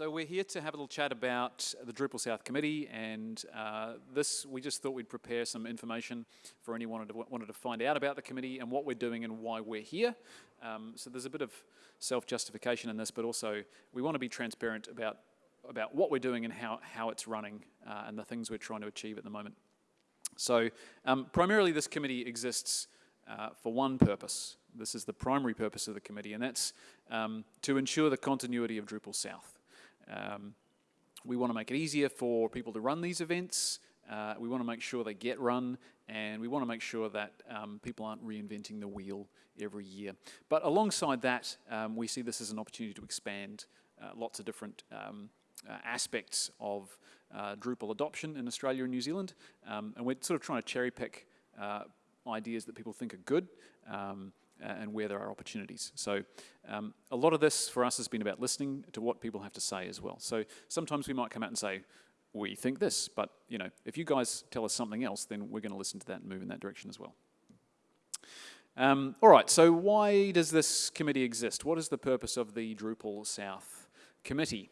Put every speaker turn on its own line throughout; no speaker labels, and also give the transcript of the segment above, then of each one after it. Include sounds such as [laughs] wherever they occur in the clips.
So we're here to have a little chat about the Drupal South Committee, and uh, this we just thought we'd prepare some information for anyone who wanted to find out about the committee and what we're doing and why we're here. Um, so there's a bit of self-justification in this, but also we want to be transparent about about what we're doing and how how it's running uh, and the things we're trying to achieve at the moment. So um, primarily, this committee exists uh, for one purpose. This is the primary purpose of the committee, and that's um, to ensure the continuity of Drupal South. Um, we want to make it easier for people to run these events. Uh, we want to make sure they get run, and we want to make sure that um, people aren't reinventing the wheel every year. But alongside that, um, we see this as an opportunity to expand uh, lots of different um, uh, aspects of uh, Drupal adoption in Australia and New Zealand, um, and we're sort of trying to cherry pick uh, ideas that people think are good um, and where there are opportunities. So um, a lot of this for us has been about listening to what people have to say as well. So sometimes we might come out and say, we think this, but you know, if you guys tell us something else, then we're going to listen to that and move in that direction as well. Um, all right, so why does this committee exist? What is the purpose of the Drupal South Committee?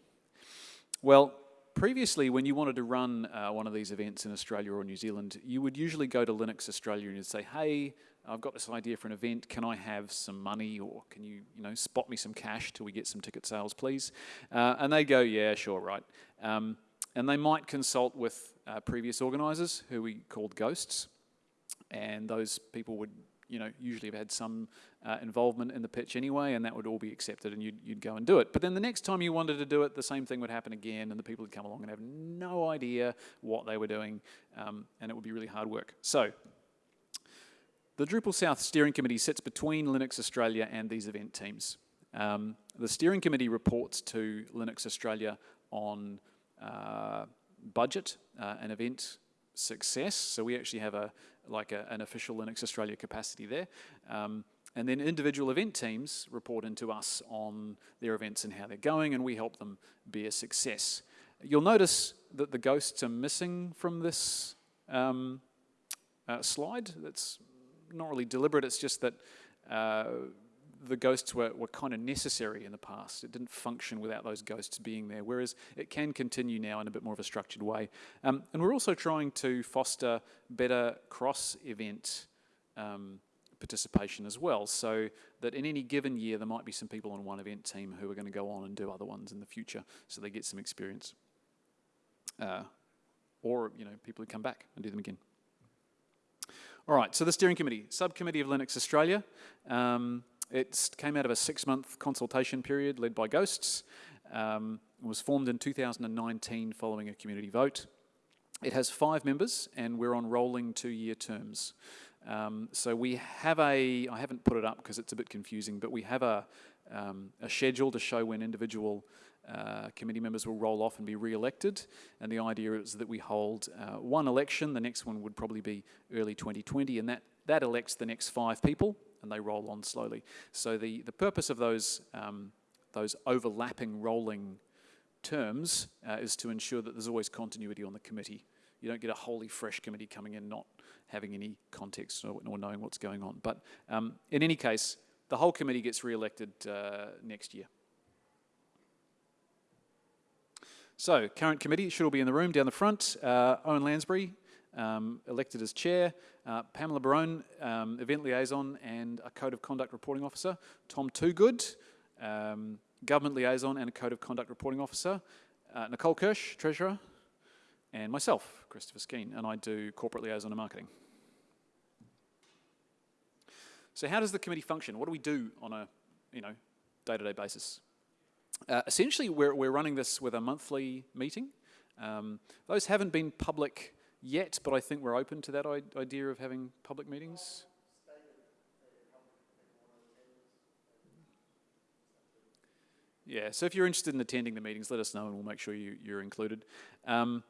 Well, previously, when you wanted to run uh, one of these events in Australia or New Zealand, you would usually go to Linux Australia and you'd say, hey, I've got this idea for an event, can I have some money or can you, you know, spot me some cash till we get some ticket sales, please? Uh, and they go, yeah, sure, right. Um, and they might consult with uh, previous organisers who we called ghosts, and those people would, you know, usually have had some uh, involvement in the pitch anyway, and that would all be accepted, and you'd, you'd go and do it. But then the next time you wanted to do it, the same thing would happen again, and the people would come along and have no idea what they were doing, um, and it would be really hard work. So the Drupal South Steering Committee sits between Linux Australia and these event teams. Um, the steering committee reports to Linux Australia on uh, budget uh, and event success. So we actually have a like a, an official Linux Australia capacity there. Um, and then individual event teams report into us on their events and how they're going, and we help them be a success. You'll notice that the ghosts are missing from this um, uh, slide. That's not really deliberate, it's just that uh, the ghosts were, were kind of necessary in the past. It didn't function without those ghosts being there, whereas it can continue now in a bit more of a structured way. Um, and we're also trying to foster better cross-event um, participation as well, so that in any given year there might be some people on one event team who are going to go on and do other ones in the future, so they get some experience. Uh, or, you know, people who come back and do them again. All right, so the steering committee, subcommittee of Linux Australia. Um, it came out of a six-month consultation period led by Ghosts. Um, it was formed in 2019 following a community vote. It has five members, and we're on rolling two-year terms. Um, so we have a, I haven't put it up because it's a bit confusing, but we have a, um, a schedule to show when individual uh, committee members will roll off and be re-elected. And the idea is that we hold uh, one election, the next one would probably be early 2020, and that, that elects the next five people, and they roll on slowly. So the, the purpose of those, um, those overlapping rolling terms uh, is to ensure that there's always continuity on the committee. You don't get a wholly fresh committee coming in not having any context or, or knowing what's going on. But um, in any case, the whole committee gets re-elected uh, next year. So, current committee should all be in the room down the front. Uh, Owen Lansbury, um, elected as chair. Uh, Pamela Barone, um, event liaison and a code of conduct reporting officer. Tom Toogood, um, government liaison and a code of conduct reporting officer. Uh, Nicole Kirsch, treasurer. And myself, Christopher Skene, and I do corporate liaison and marketing. So how does the committee function? What do we do on a you know, day-to-day -day basis? Uh, essentially, we're, we're running this with a monthly meeting. Um, those haven't been public yet, but I think we're open to that idea of having public meetings. Yeah, so if you're interested in attending the meetings, let us know and we'll make sure you, you're included. Um,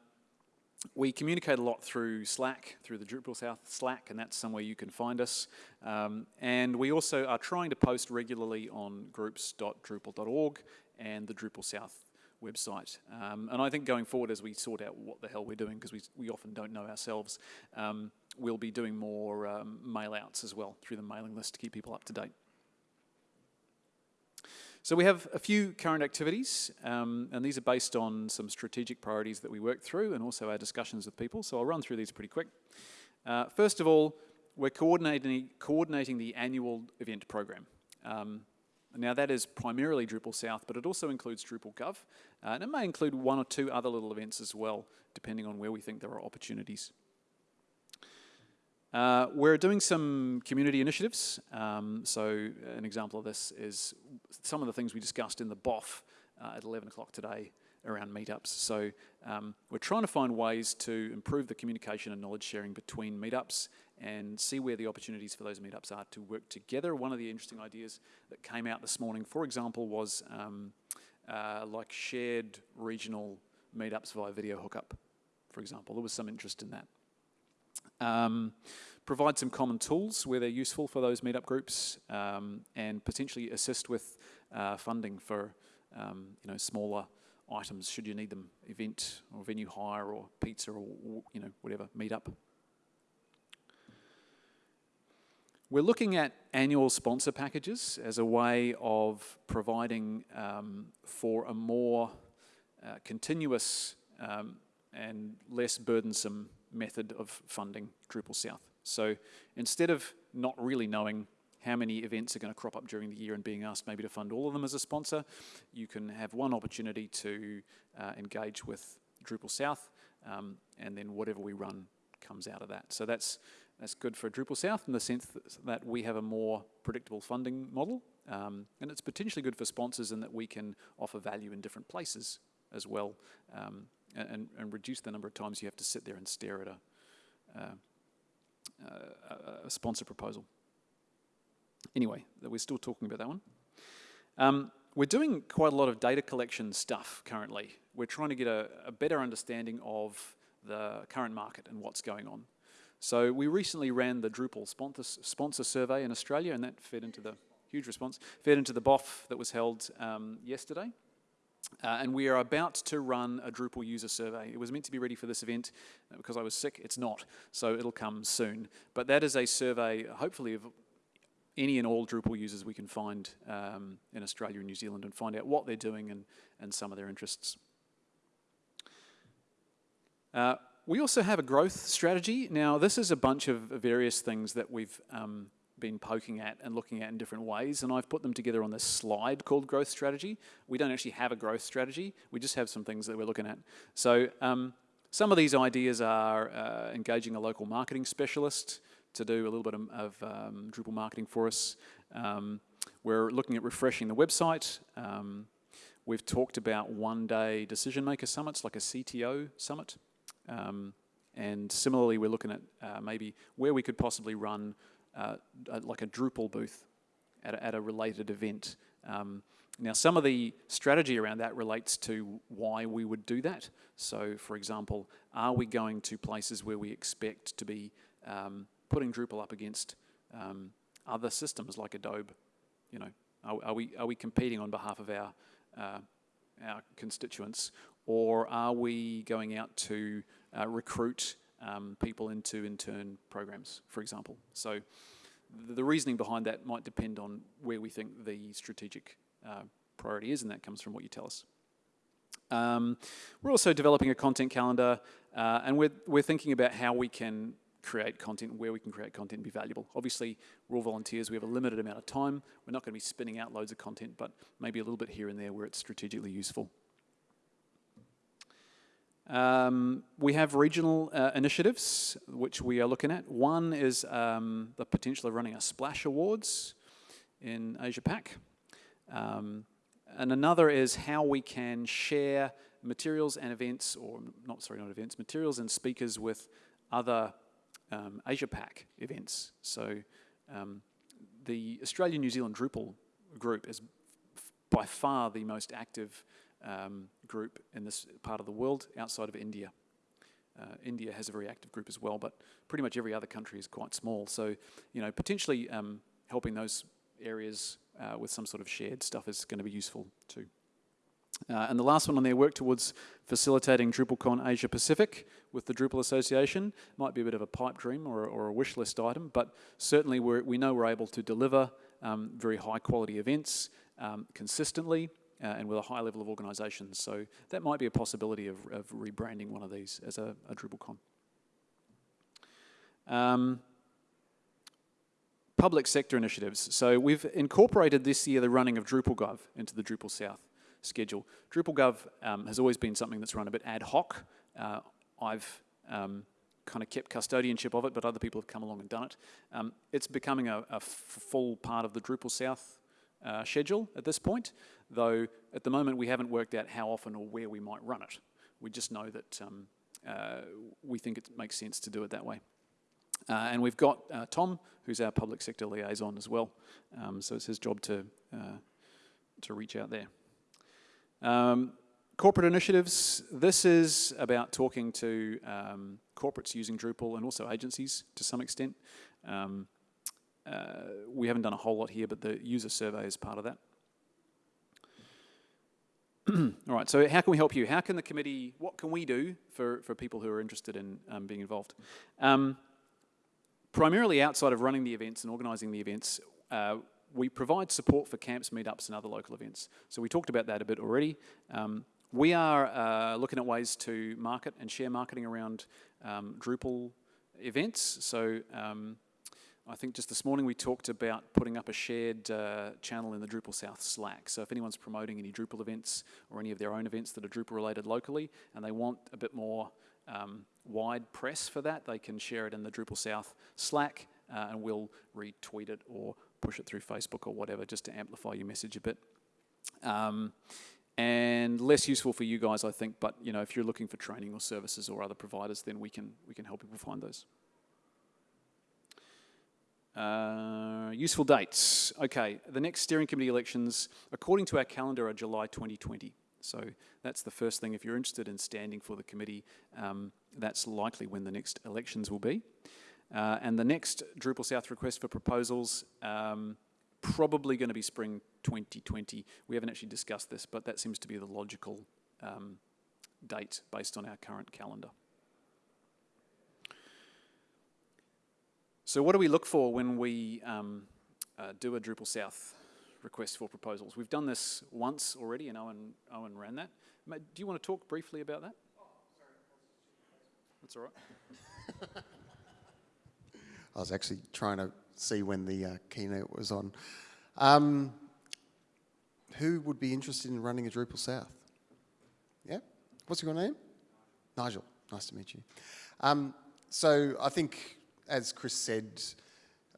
we communicate a lot through Slack, through the Drupal South Slack, and that's somewhere you can find us. Um, and we also are trying to post regularly on groups.drupal.org and the Drupal South website. Um, and I think going forward as we sort out what the hell we're doing, because we, we often don't know ourselves, um, we'll be doing more um, mail outs as well through the mailing list to keep people up to date. So we have a few current activities, um, and these are based on some strategic priorities that we work through and also our discussions with people. So I'll run through these pretty quick. Uh, first of all, we're coordinating, coordinating the annual event program. Now that is primarily Drupal South, but it also includes Drupal Gov, uh, and it may include one or two other little events as well, depending on where we think there are opportunities. Uh, we're doing some community initiatives. Um, so an example of this is some of the things we discussed in the BOF uh, at 11 o'clock today around meetups. So um, we're trying to find ways to improve the communication and knowledge sharing between meetups and see where the opportunities for those meetups are to work together. One of the interesting ideas that came out this morning, for example, was um, uh, like shared regional meetups via video hookup, for example. There was some interest in that. Um, provide some common tools where they're useful for those meetup groups um, and potentially assist with uh, funding for um, you know smaller items should you need them event or venue hire or pizza or you know whatever meetup we're looking at annual sponsor packages as a way of providing um, for a more uh, continuous um, and less burdensome method of funding Drupal South. So instead of not really knowing how many events are going to crop up during the year and being asked maybe to fund all of them as a sponsor, you can have one opportunity to uh, engage with Drupal South, um, and then whatever we run comes out of that. So that's that's good for Drupal South in the sense that we have a more predictable funding model, um, and it's potentially good for sponsors in that we can offer value in different places as well. Um, and, and reduce the number of times you have to sit there and stare at a, uh, a, a sponsor proposal. Anyway, we're still talking about that one. Um, we're doing quite a lot of data collection stuff currently. We're trying to get a, a, better understanding of the current market and what's going on. So we recently ran the Drupal sponsor, sponsor survey in Australia, and that fed into the huge response, fed into the BOF that was held um, yesterday. Uh, and we are about to run a Drupal user survey. It was meant to be ready for this event uh, because I was sick. It's not, so it'll come soon. But that is a survey, hopefully, of any and all Drupal users we can find um, in Australia and New Zealand and find out what they're doing and, and some of their interests. Uh, we also have a growth strategy. Now, this is a bunch of various things that we've um, been poking at and looking at in different ways, and I've put them together on this slide called growth strategy. We don't actually have a growth strategy, we just have some things that we're looking at. So um, some of these ideas are uh, engaging a local marketing specialist to do a little bit of, of um, Drupal marketing for us. Um, we're looking at refreshing the website. Um, we've talked about one-day decision maker summits, like a CTO summit. Um, and similarly, we're looking at uh, maybe where we could possibly run uh, like a Drupal booth at a, at a related event. Um, now, some of the strategy around that relates to why we would do that. So, for example, are we going to places where we expect to be um, putting Drupal up against um, other systems like Adobe? You know, are, are, we are we competing on behalf of our uh, our constituents, or are we going out to uh, recruit um, people into intern programs, for example. So the, reasoning behind that might depend on where we think the strategic uh, priority is, and that comes from what you tell us. Um, we're also developing a content calendar, uh, and we're, we're thinking about how we can create content, where we can create content and be valuable. Obviously, we're all volunteers, we have a limited amount of time. We're not going to be spinning out loads of content, but maybe a little bit here and there where it's strategically useful. Um, we have regional uh, initiatives which we are looking at. One is um, the potential of running a Splash Awards in Asia Pac. Um, and another is how we can share materials and events, or not, sorry, not events, materials and speakers with other um, Asia Pac events. So um, the Australian New Zealand Drupal group is by far the most active um, group in this part of the world outside of India. Uh, India has a very active group as well, but pretty much every other country is quite small. So, you know, potentially um, helping those areas uh, with some sort of shared stuff is going to be useful too. Uh, and the last one on there, work towards facilitating DrupalCon Asia Pacific with the Drupal Association. Might be a bit of a pipe dream or, or a wish list item, but certainly we know we're able to deliver um, very high quality events um, consistently uh, and with a high level of organisation. So that might be a possibility of, of rebranding one of these as a, a DrupalCon. Um, public sector initiatives. So we've incorporated this year the running of DrupalGov into the Drupal South schedule. DrupalGov um, has always been something that's run a bit ad hoc. Uh, I've um, kind of kept custodianship of it, but other people have come along and done it. Um, it's becoming a, a full part of the Drupal South uh, schedule at this point, though at the moment we haven't worked out how often or where we might run it. We just know that um, uh, we think it makes sense to do it that way. Uh, and we've got uh, Tom, who's our public sector liaison as well. Um, so it's his job to, uh, to reach out there. Um, corporate initiatives, this is about talking to um, corporates using Drupal and also agencies to some extent. Um, uh, we haven't done a whole lot here, but the user survey is part of that. [clears throat] All right, so how can we help you? How can the committee, what can we do for, for people who are interested in um, being involved? Um, primarily outside of running the events and organising the events, uh, we provide support for camps, meetups and other local events. So we talked about that a bit already. Um, we are uh, looking at ways to market and share marketing around um, Drupal events. So um, I think just this morning we talked about putting up a shared uh, channel in the Drupal South Slack. So if anyone's promoting any Drupal events or any of their own events that are Drupal related locally and they want a bit more um, wide press for that, they can share it in the Drupal South Slack uh, and we'll retweet it or push it through Facebook or whatever just to amplify your message a bit. Um, and less useful for you guys, I think. But you know, if you're looking for training or services or other providers, then we can we can help people find those. Uh, useful dates. Okay, the next steering committee elections, according to our calendar, are July 2020. So that's the first thing. If you're interested in standing for the committee, um, that's likely when the next elections will be. Uh, and the next Drupal South request for proposals, um, probably going to be spring 2020. We haven't actually discussed this, but that seems to be the logical um, date based on our current calendar. So what do we look for when we um, uh, do a Drupal South request for proposals? We've done this once already, and Owen, Owen ran that. Do you want to talk briefly about that? Oh, sorry. That's all right. [laughs]
I was actually trying to see when the uh, keynote was on. Um, who would be interested in running a Drupal South? Yeah? What's your name? Nigel. Nice to meet you. Um, so I think as Chris said,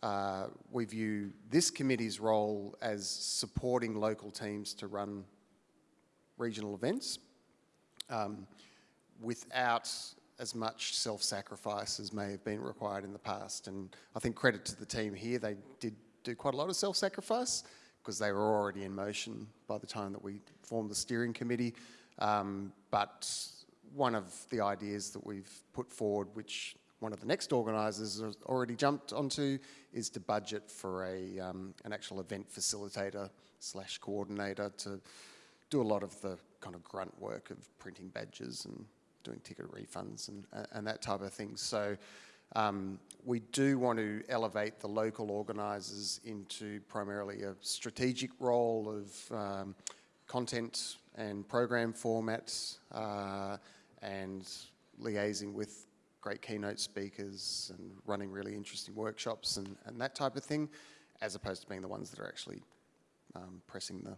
uh, we view this committee's role as supporting local teams to run regional events um, without as much self-sacrifice as may have been required in the past. And I think credit to the team here, they did do quite a lot of self-sacrifice because they were already in motion by the time that we formed the steering committee. Um, but one of the ideas that we've put forward, which one of the next organisers has already jumped onto is to budget for a, um, an actual event facilitator slash coordinator to do a lot of the kind of grunt work of printing badges and doing ticket refunds and, and that type of thing. So um, we do want to elevate the local organisers into primarily a strategic role of um, content and program formats uh, and liaising with great keynote speakers and running really interesting workshops and, and that type of thing, as opposed to being the ones that are actually um, pressing the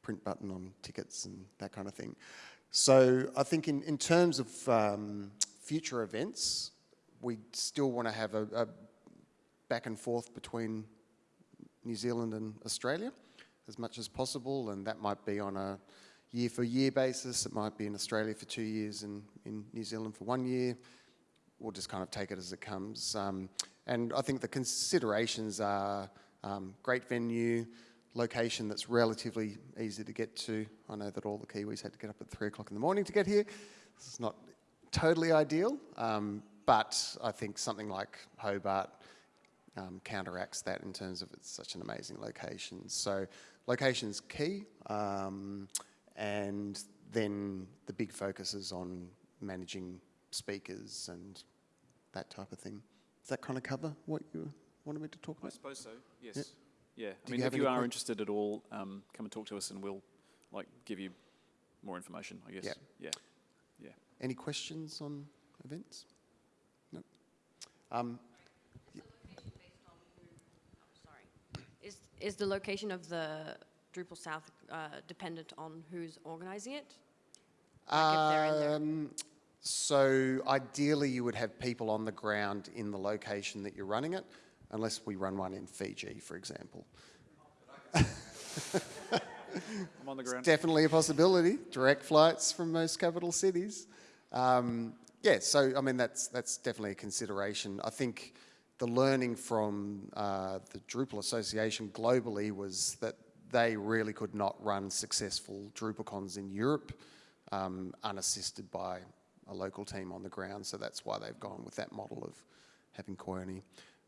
print button on tickets and that kind of thing. So I think in, in terms of um, future events, we still want to have a, a back and forth between New Zealand and Australia as much as possible, and that might be on a year for year basis. It might be in Australia for two years and in New Zealand for one year we'll just kind of take it as it comes. Um, and I think the considerations are um, great venue, location that's relatively easy to get to. I know that all the Kiwis had to get up at three o'clock in the morning to get here. This is not totally ideal, um, but I think something like Hobart um, counteracts that in terms of it's such an amazing location. So location's key, um, and then the big focus is on managing speakers and that type of thing. Does that kind of cover what you wanted me to talk about?
I suppose so, yes. Yeah, I
Do
mean,
you have
if you are
que-
interested at all, um, come and talk to us and we'll like give you more information, I guess.
Yeah.
Yeah.
Any questions on events? No. Um,
Sorry. Is, is the location of the Drupal South uh, dependent on who's organising it? Like if they're in there.
Um, so ideally, you would have people on the ground in the location that you're running it, unless we run one in Fiji, for example.
I'm on the ground.
Definitely a possibility. Direct flights from most capital cities. Um, yeah, so I mean that's that's definitely a consideration. I think the learning from uh, the Drupal Association globally was that they really could not run successful DrupalCons in Europe um, unassisted by a local team on the ground. So that's why they've gone with that model of having Kuoni.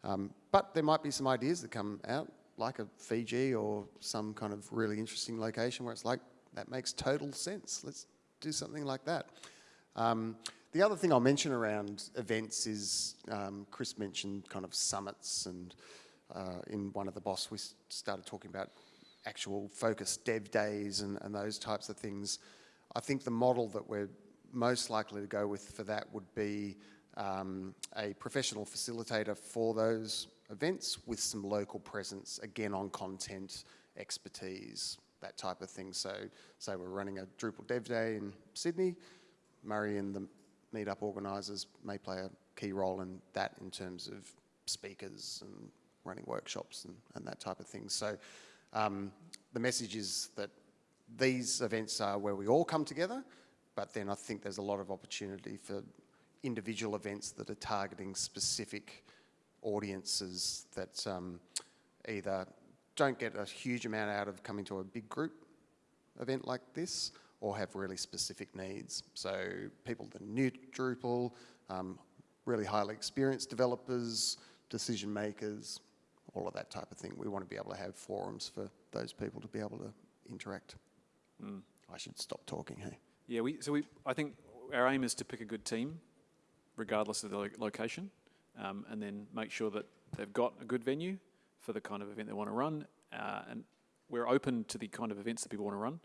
Um, but there might be some ideas that come out, like a Fiji or some kind of really interesting location where it's like, that makes total sense. Let's do something like that. Um, the other thing I'll mention around events is um, Chris mentioned kind of summits, and uh, in one of the BOFs, we started talking about actual focused dev days and, and those types of things. I think the model that we're most likely to go with for that would be um, a professional facilitator for those events with some local presence, again on content, expertise, that type of thing. So, say we're running a Drupal Dev Day in Sydney, Murray and the meetup organisers may play a key role in that in terms of speakers and running workshops and, and that type of thing. So um, the message is that these events are where we all come together, but then I think there's a lot of opportunity for individual events that are targeting specific audiences that um, either don't get a huge amount out of coming to a big group event like this or have really specific needs. So people that are new to Drupal, um, really highly experienced developers, decision makers, all of that type of thing. We want to be able to have forums for those people to be able to interact. I should stop talking, hey?
Yeah, we, so we, I think our aim is to pick a good team, regardless of the lo- location, um, and then make sure that they've got a good venue for the kind of event they want to run. Uh, and we're open to the kind of events that people want to run.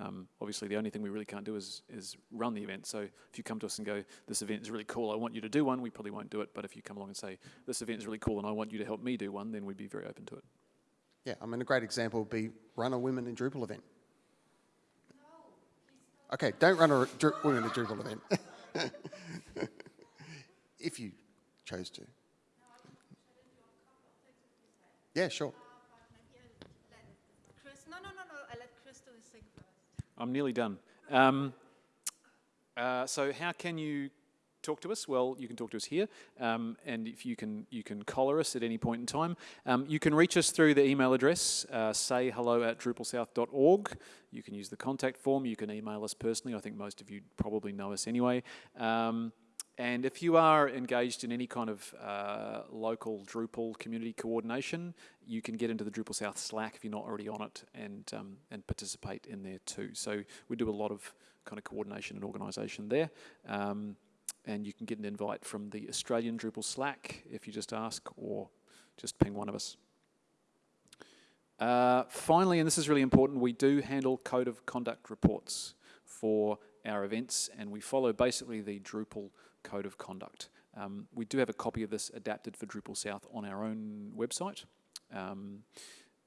Um, obviously, the only thing we really can't do is, is run the event. So if you come to us and go, this event is really cool, I want you to do one, we probably won't do it. But if you come along and say, this event is really cool and I want you to help me do one, then we'd be very open to it.
Yeah, I mean, a great example would be run a Women in Drupal event. Okay, don't run a Dru- Women in Drupal event. [laughs] if you chose to. Yeah, sure.
I'm nearly done. Um, uh, so how can you talk to us? Well, you can talk to us here, um, and if you can, you can collar us at any point in time. Um, you can reach us through the email address, uh, say hello at drupalsouth.org. You can use the contact form. You can email us personally. I think most of you probably know us anyway. Um, and if you are engaged in any kind of uh, local Drupal community coordination, you can get into the Drupal South Slack if you're not already on it and, um, and participate in there too. So we do a lot of kind of coordination and organisation there. Um, and you can get an invite from the Australian Drupal Slack if you just ask or just ping one of us. Uh, finally, and this is really important, we do handle code of conduct reports for our events, and we follow basically the Drupal code of conduct. Um, we do have a copy of this adapted for Drupal South on our own website. Um,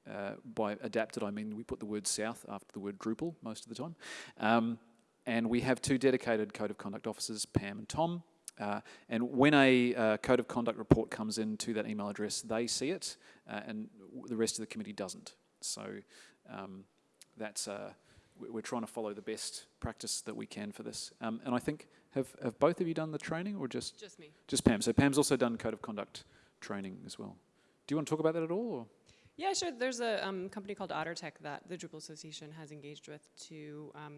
uh, by adapted, I mean we put the word South after the word Drupal most of the time. Um, and we have two dedicated code of conduct officers, Pam and Tom. Uh, and when a uh, code of conduct report comes into that email address, they see it, uh, and the rest of the committee doesn't. So um, that's uh, we- we're trying to follow the best practice that we can for this. Um, and I think have have both of you done the training, or just
Just me.
just Pam? So Pam's also done code of conduct training as well. Do you want to talk about that at all? Or?
Yeah, sure. There's a um, company called OtterTech that the Drupal Association has engaged with to um,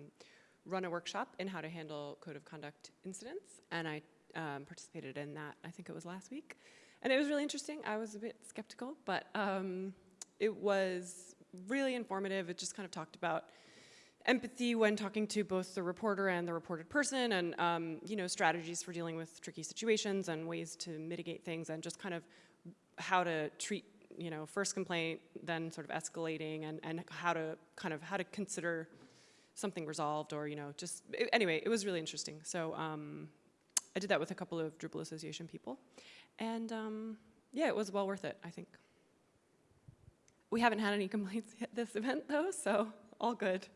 run a workshop in how to handle code of conduct incidents, and I um, participated in that. I think it was last week, and it was really interesting. I was a bit skeptical, but um, it was really informative. It just kind of talked about empathy when talking to both the reporter and the reported person, and um, you know strategies for dealing with tricky situations and ways to mitigate things, and just kind of how to treat you know, first complaint, then sort of escalating and, and how to kind of, how to consider something resolved or, you know, just, i- anyway, it was really interesting. So um, I did that with a couple of Drupal Association people. And um, yeah, it was well worth it, I think. We haven't had any complaints [laughs] at this event though, so all good.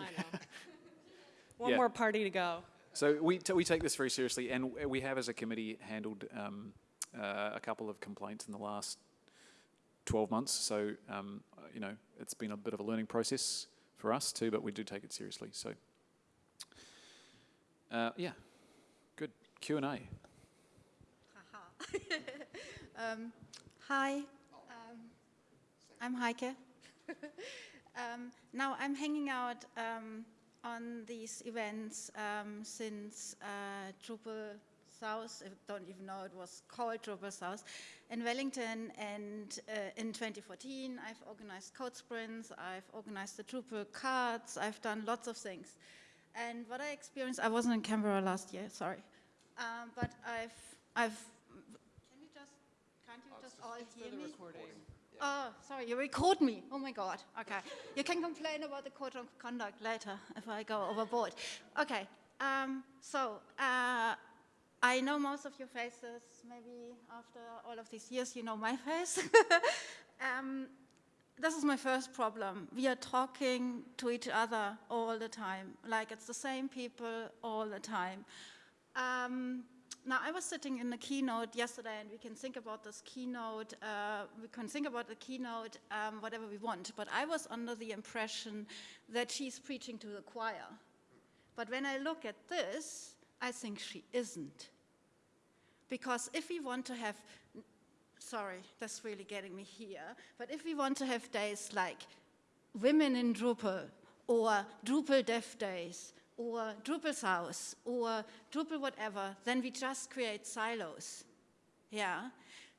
I know. [laughs] One
Yeah.
more party to go.
So we, t- we take this very seriously, and we have, as a committee, handled um, uh, a couple of complaints in the last 12 months. So, um, you know, it's been a bit of a learning process for us too, but we do take it seriously. So, uh, yeah, good Q and A. [laughs]
Um, hi, um, I'm Heike. [laughs] um, now I'm hanging out um, on these events um, since uh, Drupal South, I don't even know it was called Drupal South, in Wellington. And uh, in 2014, I've organized code sprints, I've organized the Drupal cards, I've done lots of things. And what I experienced, I wasn't in Canberra last year, sorry. Um, but I've, I've, can you just, can't you just all hear me? Oh, sorry, you record me. Oh my God. Okay. You can complain about the code of conduct later if I go overboard. Okay. Um, so, uh, I know most of your faces. Maybe after all of these years, you know my face. [laughs] um, this is my first problem. We are talking to each other all the time. Like it's the same people all the time. Um, now, I was sitting in the keynote yesterday, and we can think about this keynote, uh, we can think about the keynote um, whatever we want, but I was under the impression that she's preaching to the choir. But when I look at this, I think she isn't. Because if we want to have, sorry, that's really getting me here, but if we want to have days like Women in Drupal, or Drupal Dev Days, or Drupal South, or Drupal whatever, then we just create silos. Yeah?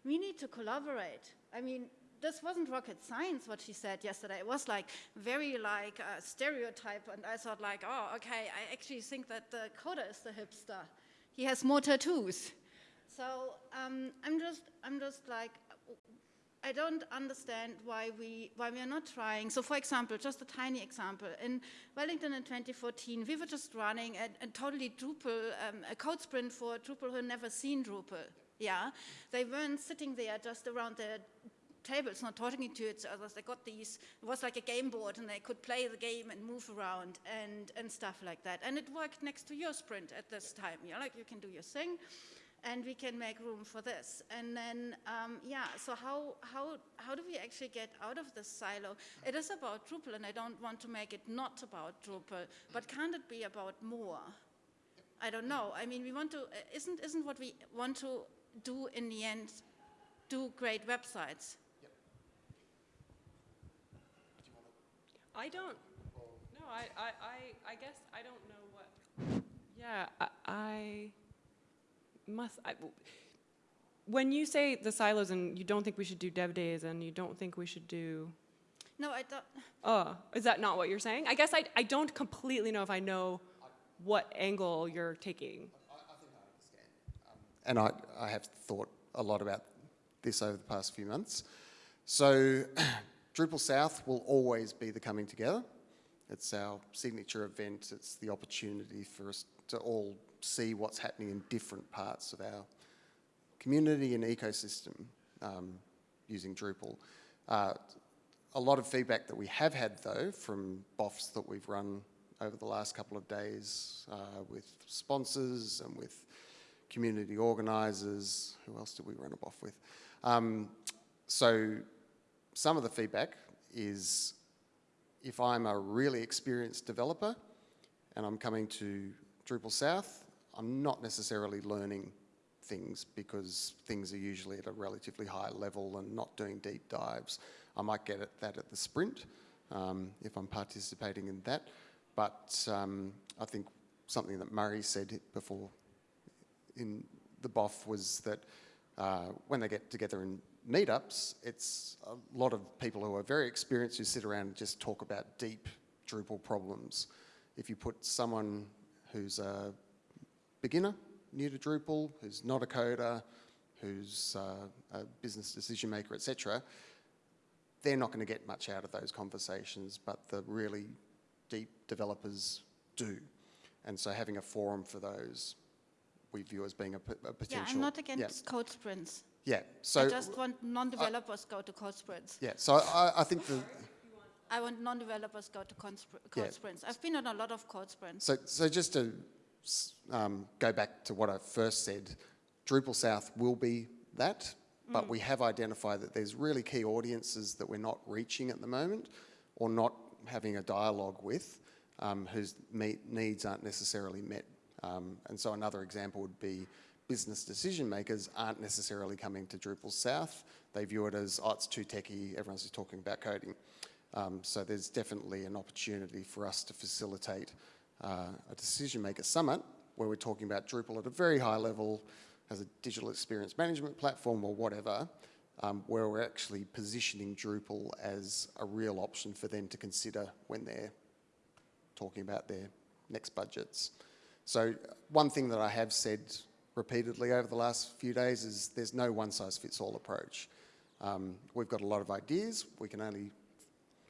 We need to collaborate. I mean, this wasn't rocket science what she said yesterday. It was like very like a stereotype, and I thought like, oh, okay, I actually think that the coder is the hipster. He has more tattoos. So um, I'm just, I'm just like, I don't understand why we why we are not trying. So, for example, just a tiny example in Wellington in 2014, we were just running a, a totally Drupal um, a code sprint for Drupal who had never seen Drupal. Yeah, they weren't sitting there just around the tables, not talking to each other. They got these. It was like a game board, and they could play the game and move around and and stuff like that. And it worked next to your sprint at this time. Yeah, like you can do your thing and we can make room for this. And then, um, yeah, so how, how, how do we actually get out of this silo? It is about Drupal, and I don't want to make it not about Drupal, but can't it be about more? I don't know. I mean, we want to, isn't, isn't what we want to do in the end do great websites?
I don't. No, I, I, I, I guess I don't know what. Yeah, I, I must. I, when you say the silos and you don't think we should do dev days and you don't think we should do.
No, I don't.
Oh, is that not what you're saying? I guess I, I don't completely know if I know what angle you're taking.
I, I think i understand um, and I, I have thought a lot about this over the past few months. So, [clears throat] Drupal South will always be the coming together. It's our signature event. It's the opportunity for us to all see what's happening in different parts of our community and ecosystem um, using Drupal. Uh, a lot of feedback that we have had, though, from BOFs that we've run over the last couple of days uh, with sponsors and with community organisers. Who else did we run a BOF with? Um, so some of the feedback is if I'm a really experienced developer and I'm coming to Drupal South, I'm not necessarily learning things because things are usually at a relatively high level and not doing deep dives. I might get at that at the sprint um, if I'm participating in that. But um, I think something that Murray said before in the BOF was that uh, when they get together in meetups, it's a lot of people who are very experienced who sit around and just talk about deep Drupal problems. If you put someone who's a beginner, new to Drupal, who's not a coder, who's uh, a business decision maker, etc., they're not going to get much out of those conversations, but the really deep developers do. And so having a forum for those, we view as being a, p- a
Yeah,
potential.
I'm not
yeah,
against code sprints.
Yeah, so...
I just want non-developers go to code sprints.
yeah, so I, I think the,
I want non-developers go to code, spr- code
Yeah.
sprints. I've been on a lot of code sprints.
So, so just to s- um, go back to what I first said, Drupal South will be that, but we have identified that there's really key audiences that we're not reaching at the moment or not having a dialogue with um, whose meet, needs aren't necessarily met. Um, and so another example would be business decision makers aren't necessarily coming to Drupal South. They view it as, oh, it's too techy, everyone's just talking about coding. Um, so there's definitely an opportunity for us to facilitate uh, a decision maker summit where we're talking about Drupal at a very high level as a digital experience management platform or whatever, um, where we're actually positioning Drupal as a real option for them to consider when they're talking about their next budgets. So one thing that I have said repeatedly over the last few days is there's no one size fits all approach. Um, we've got a lot of ideas. We can only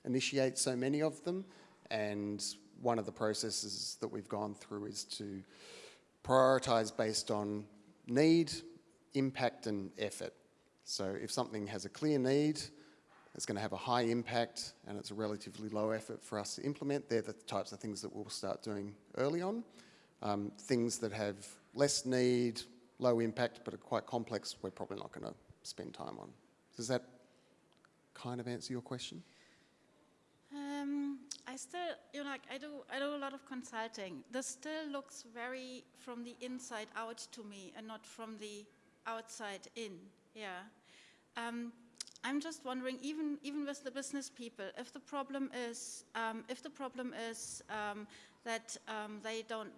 initiate so many of them. And one of the processes that we've gone through is to prioritise based on need, impact and effort. So if something has a clear need, it's going to have a high impact and it's a relatively low effort for us to implement, they're the types of things that we'll start doing early on. Um, things that have less need, low impact but are quite complex, we're probably not going to spend time on. Does that kind of answer your question?
I still, you know, like I do, I do a lot of consulting. This still looks very from the inside out to me, and not from the outside in. Yeah. Um, I'm just wondering, even even with the business people, if the problem is, um, if the problem is um, that um, they don't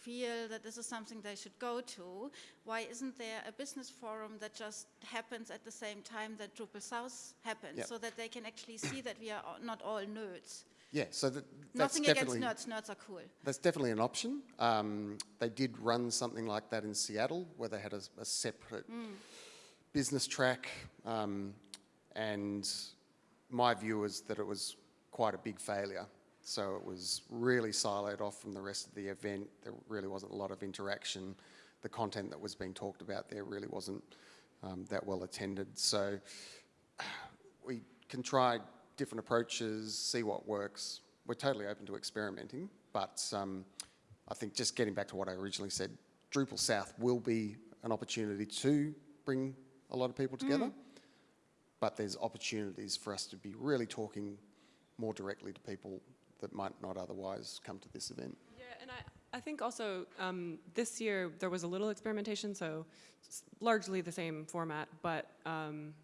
feel that this is something they should go to, why isn't there a business forum that just happens at the same time that Drupal South happens,
Yep.
so that they can actually see that we are not all nerds?
Yeah, so that, that's
Nothing against
definitely
nerds, nerds are cool.
that's definitely an option. Um, they did run something like that in Seattle, where they had a, a separate business track, um, and my view was that it was quite a big failure. So it was really siloed off from the rest of the event. There really wasn't a lot of interaction. The content that was being talked about there really wasn't um, that well attended. So we can try different approaches, see what works. We're totally open to experimenting, but um, I think just getting back to what I originally said, Drupal South will be an opportunity to bring a lot of people together, but there's opportunities for us to be really talking more directly to people that might not otherwise come to this event.
Yeah, and I, I think also um, this year there was a little experimentation, so largely the same format, but um,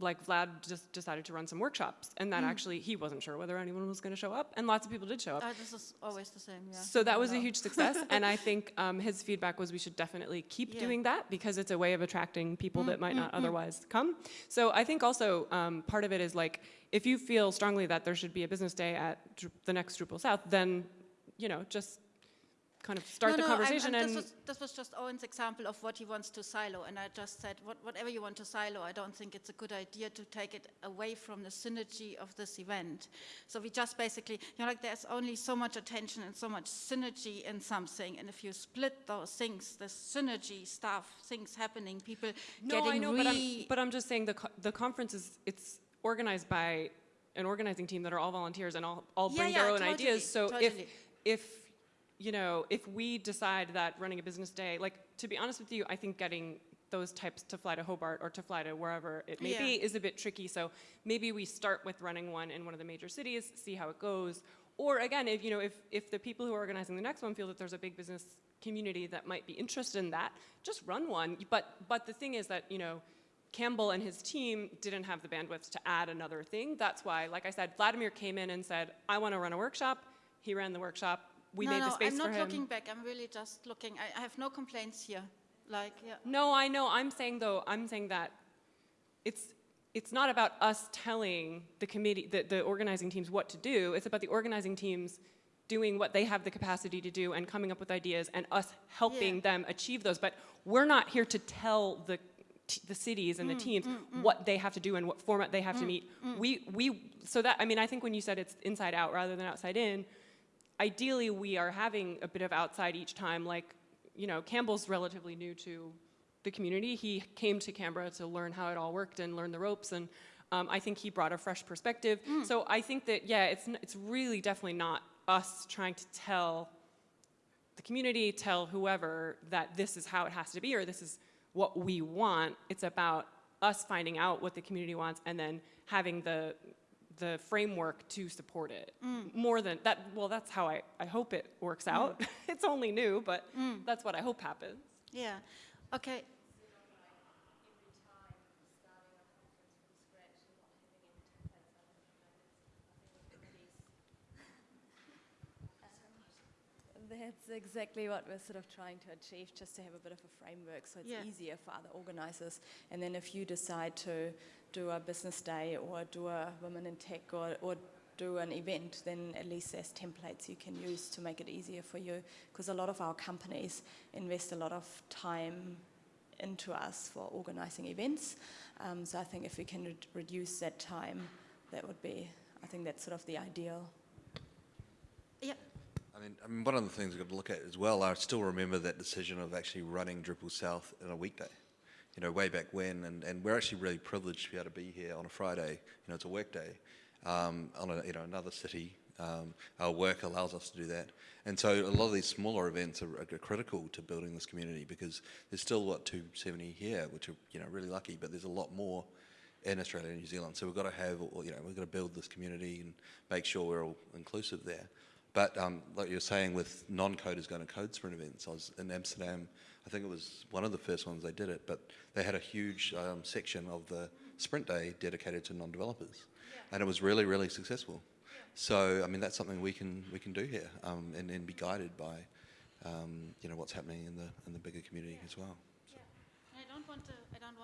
like Vlad just decided to run some workshops, and that actually he wasn't sure whether anyone was going to show up, and lots of people did show up.
Uh, this is always the same, yeah.
So that was a huge success, [laughs] and I think um, his feedback was we should definitely keep
Yeah.
doing that because it's a way of attracting people that might
mm,
not otherwise come. So I think also um, part of it is like if you feel strongly that there should be a business day at the next Drupal South, then you know just kind of start
no,
the
no, I'm-
conversation
I'm-
and
this, was, this was just Owen's example of what he wants to silo, and I just said, what, whatever you want to silo, I don't think it's a good idea to take it away from the synergy of this event. So we just basically, you know, like there's only so much attention and so much synergy in something, and if you split those things, the synergy stuff, things happening, people
No,
getting
I know, but I'm, but I'm just saying the, co- the conference is, it's organized by an organizing team that are all volunteers and all, all
Yeah,
bring
yeah,
their own
totally,
ideas. So
totally.
if, if, you know, if we decide that running a business day, like, to be honest with you, I think getting those types to fly to Hobart or to fly to wherever it may
Yeah.
be is a bit tricky. So maybe we start with running one in one of the major cities, see how it goes. Or again, if, you know, if, if the people who are organizing the next one feel that there's a big business community that might be interested in that, just run one. But, but the thing is that, you know, Campbell and his team didn't have the bandwidth to add another thing. That's why, like I said, Vladimir came in and said, I want to run a workshop. He ran the workshop. We
no,
made
no,
the space
I'm
for
not looking back, I'm really just looking, I, I have no complaints here, like, yeah.
No, I know. I'm saying though, I'm saying that it's it's not about us telling the committee, the, the organizing teams what to do. It's about the organizing teams doing what they have the capacity to do and coming up with ideas and us helping
Yeah.
them achieve those. But we're not here to tell the t- the cities and the mm, teams mm, mm. what they have to do and what format they have to meet. We we so that I mean I think when you said it's inside out rather than outside in, ideally we are having a bit of outside each time. Like you know Campbell's relatively new to the community. He came to Canberra to learn how it all worked and learn the ropes and. Um, I think he brought a fresh perspective. So I think that yeah, it's it's really definitely not us trying to tell the community, tell whoever that this is how it has to be or this is what we want. It's about us finding out what the community wants and then having the the framework to support it. Mm. More than that, well, that's how I, I hope it works mm. out. [laughs] it's only new, but mm. that's what I hope happens.
Yeah. Okay.
That's exactly what we're sort of trying to achieve, just to have a bit of a framework so it's
Yeah.
easier for other organizers. And then if you decide to do a business day or do a women in tech or, or do an event, then at least there's templates you can use to make it easier for you. Because a lot of our companies invest a lot of time into us for organizing events. Um, so I think if we can re- reduce that time, that would be, I think that's sort of the ideal.
Yeah.
I mean, I mean, one of the things we've got to look at as well, I still remember that decision of actually running Drupal South in a weekday, you know, way back when, and, and we're actually really privileged to be able to be here on a Friday, you know, it's a work day, um, on a, you know, another city. Um, our work allows us to do that. And so a lot of these smaller events are, are critical to building this community because there's still, what, 270 here, which are, you know, really lucky, but there's a lot more in Australia and New Zealand. So we've got to have, you know, we've got to build this community and make sure we're all inclusive there. But um, like you're saying, with non-coders going to code sprint events, I was in Amsterdam. I think it was one of the first ones they did it, but they had a huge um, section of the sprint day dedicated to non-developers, and it was really, really successful. So I mean, that's something we can we can do here, um, and, and be guided by, um, you know, what's happening in the in the bigger community as well. So.
I don't want to.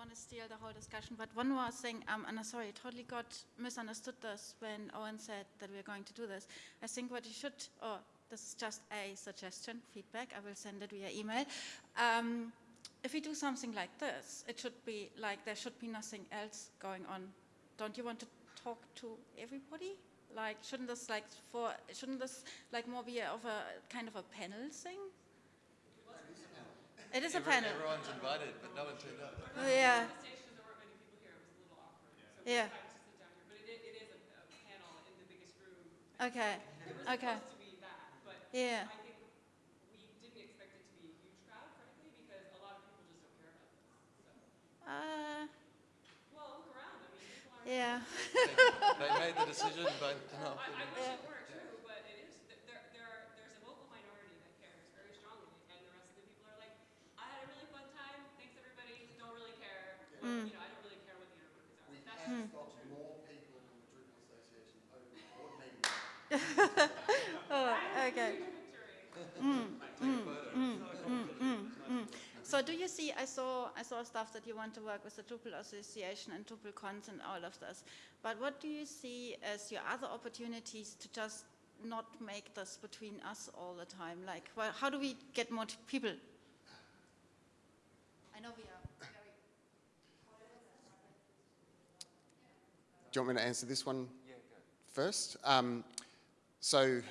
Want to steal the whole discussion. But one more thing. Um, and I'm sorry, I totally got misunderstood this when Owen said that we're going to do this. I think what you should, or this is just a suggestion, feedback. I will send it via email. Um, if we do something like this, it should be like there should be nothing else going on. Don't you want to talk to everybody? Like, shouldn't this like for shouldn't this like more be of a kind of a panel thing? It is a panel.
Everyone's invited, but no one turned up.
Oh, yeah. Yeah. Okay. Okay. Yeah. Uh, yeah.
they [laughs] made the decision, but no.
Yeah.
but it is, there, there are, there's a vocal minority that cares very strongly, and the rest of the people are like, I had a really fun time, thanks everybody, don't really care, what, you know, I don't really care what the inner workers are. That's
We've got more people in the Drupal Association over the board meeting.
Oh, okay. Mm, mm, mm, mm, mm, mm. So do you see, I saw, I saw stuff that you want to work with the Drupal Association and DrupalCons and all of this, but what do you see as your other opportunities to just not make this between us all the time? Like, well, how do we get more t- people? I know we are
Do you want me to answer this one first? Um, so,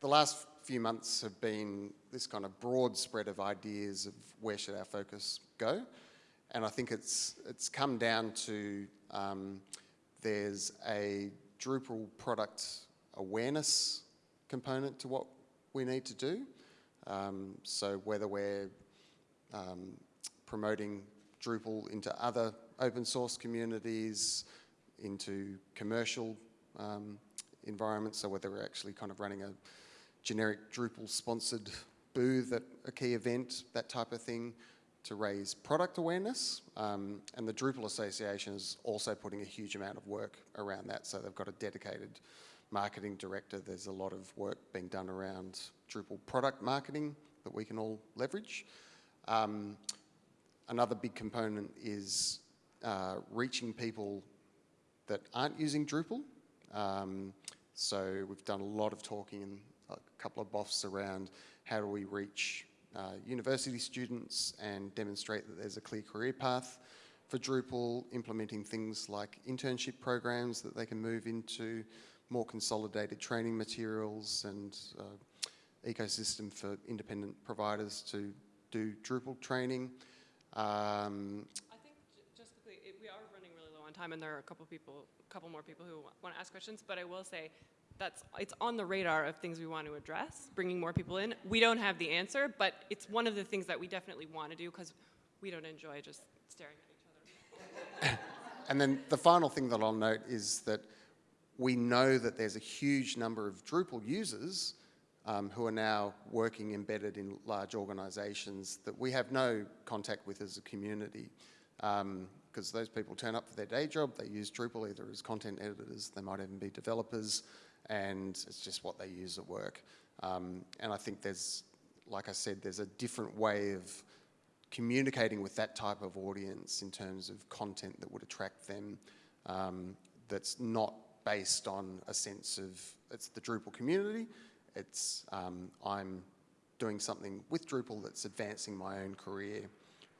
the last few months have been this kind of broad spread of ideas of where should our focus go, and I think it's it's come down to um, there's a Drupal product awareness component to what we need to do. Um, so whether we're um, promoting Drupal into other open source communities, into commercial um, environments, so whether we're actually kind of running a generic Drupal sponsored booth at a key event, that type of thing, to raise product awareness. Um, and the Drupal Association is also putting a huge amount of work around that, so they've got a dedicated marketing director. There's a lot of work being done around Drupal product marketing that we can all leverage. Um, another big component is uh, reaching people that aren't using Drupal. Um, so we've done a lot of talking couple of BOFs around how do we reach uh, university students and demonstrate that there's a clear career path for Drupal, implementing things like internship programs that they can move into, more consolidated training materials and uh, ecosystem for independent providers to do Drupal training. Um,
I think just quickly, it, we are running really low on time, and there are a couple people, a couple more people who want to ask questions. But I will say, that's it's on the radar of things we want to address, bringing more people in. We don't have the answer, but it's one of the things that we definitely want to do because we don't enjoy just staring at each other. [laughs]
And then the final thing that I'll note is that we know that there's a huge number of Drupal users um, who are now working embedded in large organizations that we have no contact with as a community. Because those people turn up for their day job, they use Drupal either as content editors, they might even be developers, and it's just what they use at work. Um, and I think there's, like I said, there's a different way of communicating with that type of audience in terms of content that would attract them um, that's not based on a sense of it's the Drupal community, it's um, I'm doing something with Drupal that's advancing my own career.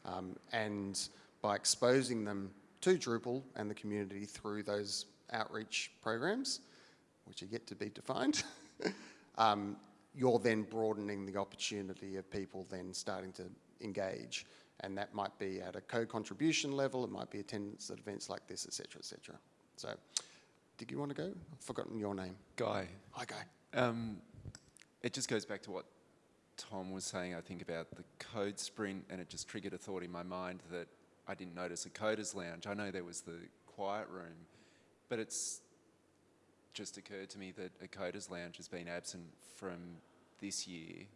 Um, and by exposing them to Drupal and the community through those outreach programs, which are yet to be defined, [laughs] um, you're then broadening the opportunity of people then starting to engage. And that might be at a co-contribution level, it might be attendance at events like this, et cetera, et cetera. So, did you want to go? I've forgotten your name.
Guy,
Hi, Guy.
um, it just goes back to what Tom was saying, I think, about the code sprint, and it just triggered a thought in my mind that I didn't notice a coders lounge. I know there was the quiet room, but it's just occurred to me that a coders lounge has been absent from this year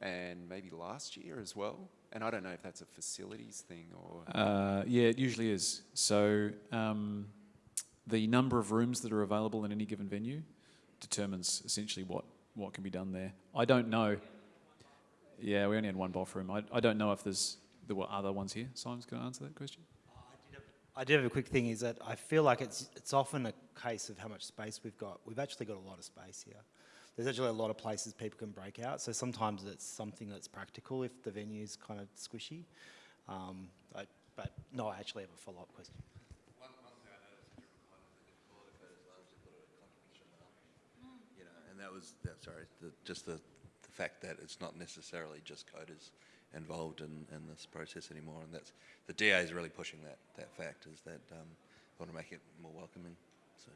and maybe last year as well. And I don't know if that's a facilities thing or.
Uh, yeah, it usually is. So um, the number of rooms that are available in any given venue determines essentially what, what can be done there. I don't know. Yeah, we only had one BOF room. I, I don't know if there's there were other ones here. Simon's going to answer that question.
I do have a quick thing is that I feel like it's, it's often a case of how much space we've got. We've actually got a lot of space here. There's actually a lot of places people can break out. So sometimes it's something that's practical if the venue's kind of squishy. Um, I, but no, I actually have a follow-up question.
You know, and that was, that, sorry, the, just the, the fact that it's not necessarily just coders involved in, in this process anymore, and that's, the DA is really pushing that, that fact, is that, um, want to make it more welcoming, so.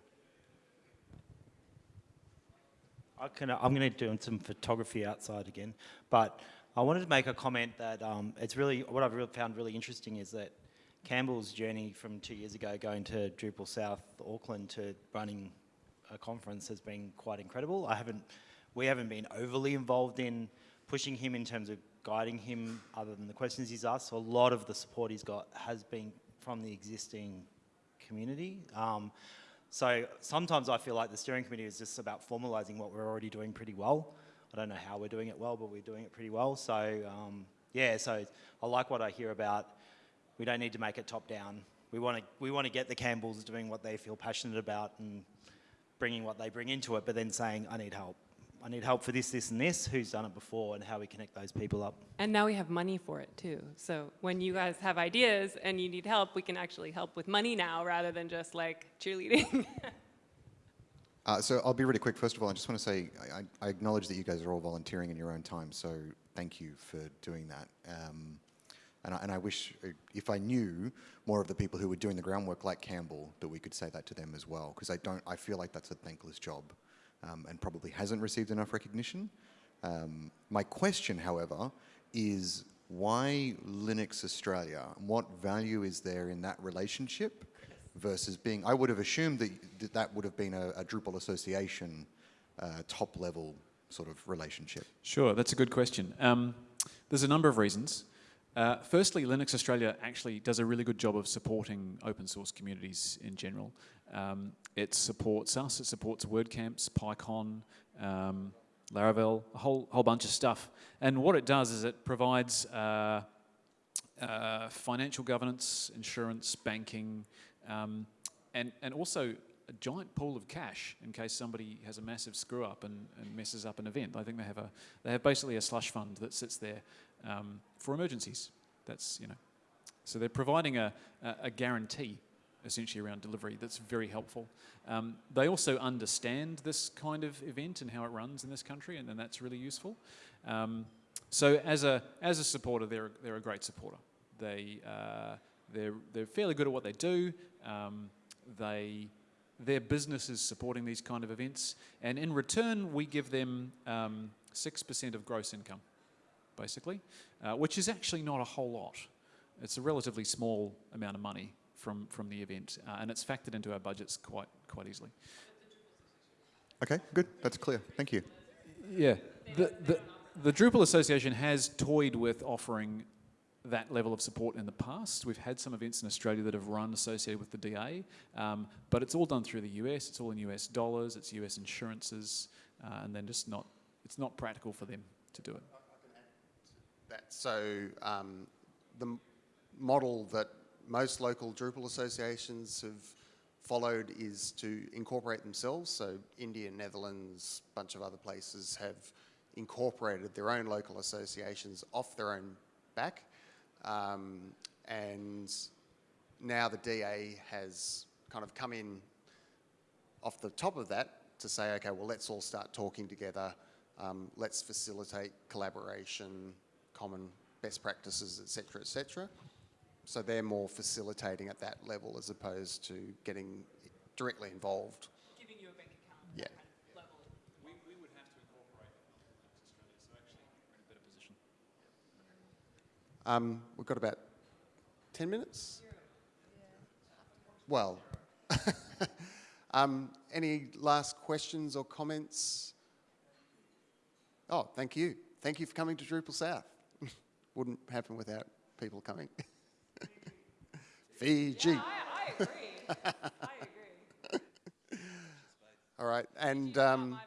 I can, I'm going to do some photography outside again, but I wanted to make a comment that um, it's really, what I've really found really interesting is that Campbell's journey from two years ago going to Drupal South Auckland to running a conference has been quite incredible. I haven't, we haven't been overly involved in pushing him in terms of guiding him other than the questions he's asked. So a lot of the support he's got has been from the existing community. Um, so sometimes I feel like the steering committee is just about formalising what we're already doing pretty well. I don't know how we're doing it well, but we're doing it pretty well. So um, yeah, so I like what I hear about. We don't need to make it top down. We want to we want to get the Campbells doing what they feel passionate about and bringing what they bring into it, but then saying, I need help. I need help for this, this, and this. Who's done it before, and how we connect those people up.
And now we have money for it too. So when you guys have ideas and you need help, we can actually help with money now rather than just like cheerleading. [laughs]
Uh, so I'll be really quick. First of all, I just want to say I, I acknowledge that you guys are all volunteering in your own time, so thank you for doing that. Um, and, I, and I wish, uh, if I knew more of the people who were doing the groundwork, like Campbell, that we could say that to them as well, because I don't. I feel like that's a thankless job, um, and probably hasn't received enough recognition. Um, my question, however, is why Linux Australia? What value is there in that relationship versus being? I would have assumed that that, would have been a, a Drupal association uh, top level sort of relationship.
Sure, that's a good question. Um, there's a number of reasons. Uh, firstly, Linux Australia actually does a really good job of supporting open source communities in general. Um, it supports us, it supports WordCamps, PyCon, um, Laravel, a whole, whole bunch of stuff. And what it does is it provides uh, uh, financial governance, insurance, banking, um, and, and also a giant pool of cash in case somebody has a massive screw up and, and messes up an event. I think they have a they have basically a slush fund that sits there um, for emergencies. That's you know So they're providing a, a, guarantee essentially around delivery that's very helpful. Um, they also understand this kind of event and how it runs in this country, and, and that's really useful. Um, so as a, as a supporter, they're, they're a great supporter. They, uh, they're, they're fairly good at what they do. Um, they, their business is supporting these kind of events, and in return, we give them um, 6% of gross income, basically, uh, which is actually not a whole lot. It's a relatively small amount of money from, from the event, uh, and it's factored into our budgets quite, quite easily.
Okay, good. That's clear. Thank you.
Yeah, the, the, the Drupal Association has toyed with offering that level of support in the past. We've had some events in Australia that have run associated with the DA, um, but it's all done through the US. It's all in US dollars. It's US insurances, uh, and then just not. It's not practical for them to do it.
That so um, the model that most local Drupal associations have followed is to incorporate themselves. So India, Netherlands, a bunch of other places have incorporated their own local associations off their own back. Um, and now the DA has kind of come in off the top of that to say, okay, well, let's all start talking together. Um, let's facilitate collaboration, common best practices, et cetera, et cetera. So they're more facilitating at that level as opposed to getting directly involved.
Giving you a bank account.
Yeah.
level.
We, we would have to incorporate Australia, so actually we're in a better position.
Um, we've got about 10 minutes? Well, [laughs] um, any last questions or comments? Oh, thank you. Thank you for coming to Drupal South. Wouldn't happen without people coming. [laughs] Fiji.
I, I agree. I agree. [laughs]
All right, and um,